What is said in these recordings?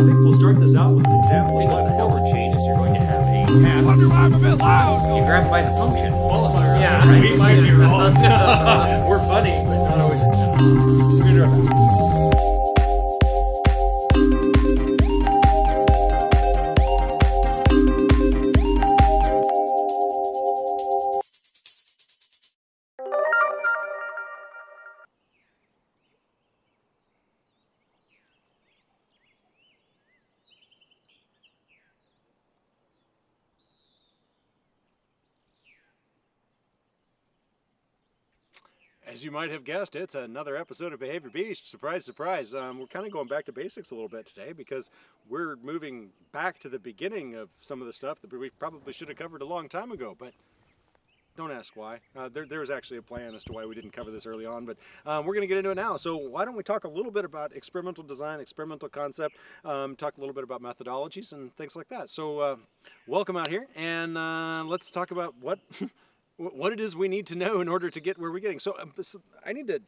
think we'll start this out with an example what the hell changes. You're going to have a path. Wonder why I'm a bit loud. You grab by the function. Qualifier. Yeah, right. We might be wrong. We're funny, but not always. We're As you might have guessed, it's another episode of Behavior Beast. Surprise, surprise. Um, we're kind of going back to basics a little bit today because we're moving back to the beginning of some of the stuff that we probably should have covered a long time ago, but don't ask why. Uh, there, there was actually a plan as to why we didn't cover this early on, but um, we're going to get into it now. So why don't we talk a little bit about experimental design, experimental concept, um, talk a little bit about methodologies and things like that. So uh, welcome out here, and uh, let's talk about what what it is we need to know in order to get where we're getting. So um, I need to.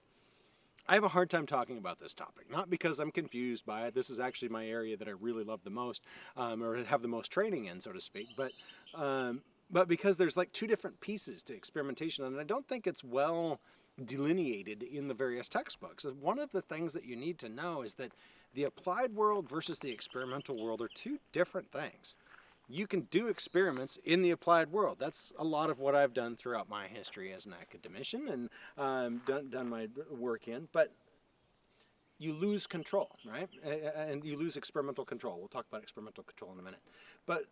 I have a hard time talking about this topic, not because I'm confused by it. This is actually my area that I really love the most, um, or have the most training in, so to speak. But um, but because there's like two different pieces to experimentation, and I don't think it's well delineated in the various textbooks. Uh, One of the things that you need to know is that the applied world versus the experimental world are two different things you can do experiments in the applied world. That's a lot of what I've done throughout my history as an academician and um, done, done my work in. But you lose control, right? And you lose experimental control. We'll talk about experimental control in a minute. But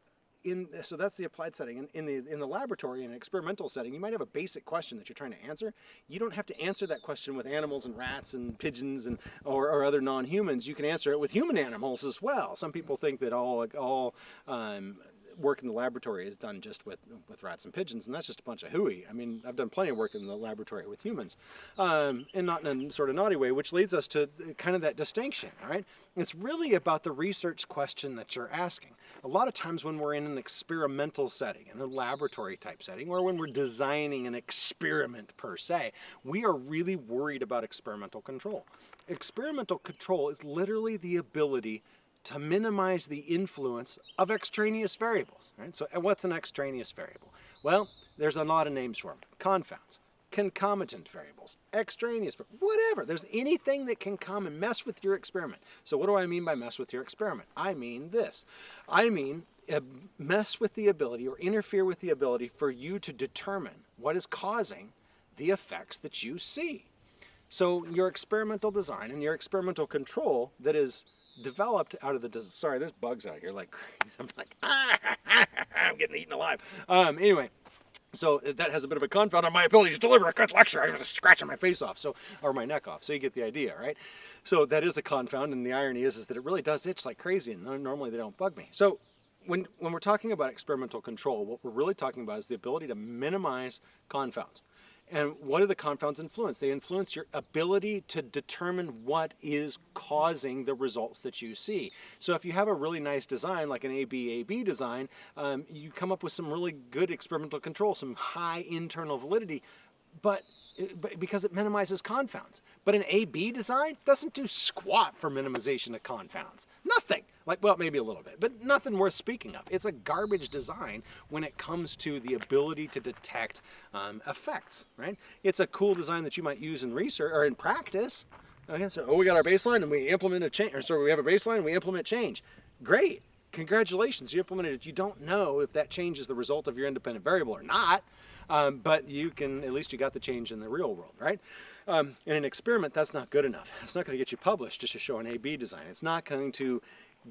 in so that's the applied setting. In, in the in the laboratory, in an experimental setting, you might have a basic question that you're trying to answer. You don't have to answer that question with animals and rats and pigeons and or, or other non-humans. You can answer it with human animals as well. Some people think that all all um, work in the laboratory is done just with with rats and pigeons, and that's just a bunch of hooey. I mean, I've done plenty of work in the laboratory with humans, um, and not in a sort of naughty way, which leads us to kind of that distinction. Right, it's really about the research question that you're asking. A lot of times when we're in an experimental setting, in a laboratory type setting, or when we're designing an experiment per se, we are really worried about experimental control. Experimental control is literally the ability to minimize the influence of extraneous variables. Right? So what's an extraneous variable? Well, there's a lot of names for them. Confounds, concomitant variables, extraneous, whatever. There's anything that can come and mess with your experiment. So what do I mean by mess with your experiment? I mean this. I mean uh, mess with the ability or interfere with the ability for you to determine what is causing the effects that you see. So your experimental design and your experimental control that is developed out of the sorry, there's bugs out here like crazy. I'm like ah, I'm getting eaten alive. Um, anyway, so that has a bit of a confound on my ability to deliver a good lecture. I'm just scratching my face off, so or my neck off. So you get the idea, right? So that is a confound, and the irony is, is that it really does itch like crazy, and normally they don't bug me. So when when we're talking about experimental control, what we're really talking about is the ability to minimize confounds. And what do the confounds influence? They influence your ability to determine what is causing the results that you see. So if you have a really nice design, like an AB-AB design, um, you come up with some really good experimental control, some high internal validity, but, because it minimizes confounds. But an AB design doesn't do squat for minimization of confounds. Nothing. Like, well, maybe a little bit, but nothing worth speaking of. It's a garbage design when it comes to the ability to detect um, effects, right? It's a cool design that you might use in research or in practice. Okay, so oh, we got our baseline and we implement a change, or so we have a baseline and we implement change. Great, congratulations, you implemented it. You don't know if that change is the result of your independent variable or not, um, but you can at least you got the change in the real world, right? Um, in an experiment, that's not good enough. It's not going to get you published just to show an A/B design. It's not going to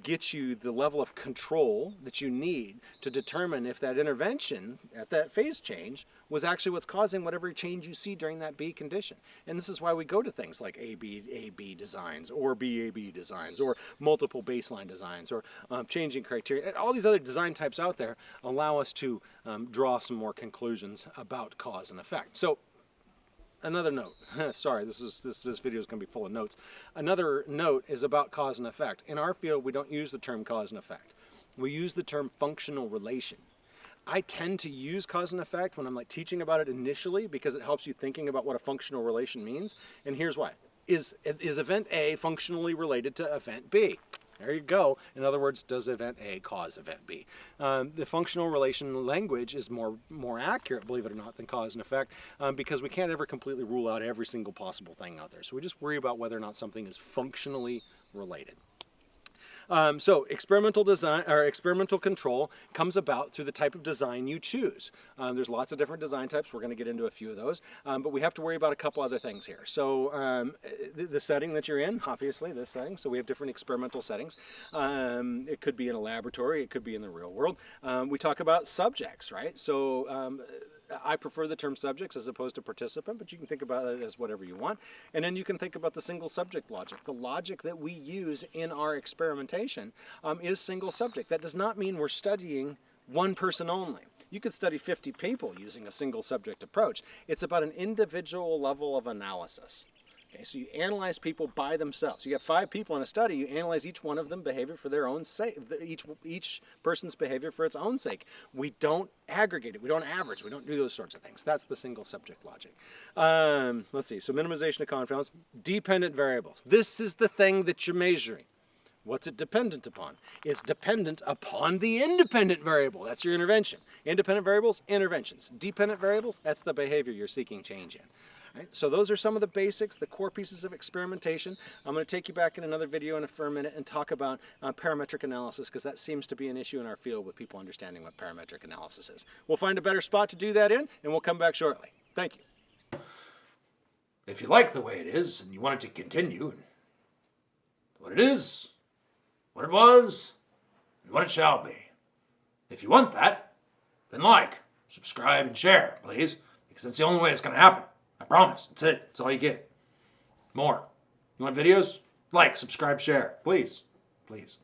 get you the level of control that you need to determine if that intervention at that phase change was actually what's causing whatever change you see during that B condition. And this is why we go to things like AB, AB designs or BAB designs or multiple baseline designs or um, changing criteria. And all these other design types out there allow us to um, draw some more conclusions about cause and effect. So another note. Sorry, this is this this video is going to be full of notes. Another note is about cause and effect. In our field, we don't use the term cause and effect. We use the term functional relation. I tend to use cause and effect when I'm like teaching about it initially because it helps you thinking about what a functional relation means. And here's why. Is is event A functionally related to event B? There you go. In other words, does event A cause event B? Um, the functional relation language is more more accurate, believe it or not, than cause and effect, um, because we can't ever completely rule out every single possible thing out there. So we just worry about whether or not something is functionally related. Um, so experimental design or experimental control comes about through the type of design you choose. Um, there's lots of different design types. We're going to get into a few of those, um, but we have to worry about a couple other things here. So um, the, the, setting that you're in, obviously this setting. So we have different experimental settings. Um, it could be in a laboratory. It could be in the real world. Um, we talk about subjects, right? So I prefer the term subjects as opposed to participant, but you can think about it as whatever you want. And then you can think about the single subject logic. The logic that we use in our experimentation um, is single subject. That does not mean we're studying one person only. You could study 50 people using a single subject approach. It's about an individual level of analysis. Okay, so you analyze people by themselves. You have five people in a study, you analyze each one of them behavior for their own sake, each, each person's behavior for its own sake. We don't aggregate it, we don't average, we don't do those sorts of things. That's the single subject logic. Um, let's see, so minimization of confounds, dependent variables. This is the thing that you're measuring. What's it dependent upon? It's dependent upon the independent variable. That's your intervention. Independent variables, interventions. Dependent variables, that's the behavior you're seeking change in. Right? So those are some of the basics, the core pieces of experimentation. I'm going to take you back in another video in a, a minute and talk about uh, parametric analysis because that seems to be an issue in our field with people understanding what parametric analysis is. We'll find a better spot to do that in and we'll come back shortly. Thank you. If you like the way it is and you want it to continue, what it is, what it was, and what it shall be. If you want that, then like, subscribe, and share, please, because that's the only way it's going to happen. I promise. That's it. That's all you get. More. You want videos? Like, subscribe, share. Please. Please.